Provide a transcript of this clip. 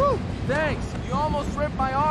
Woo! Thanks! You almost ripped my arm!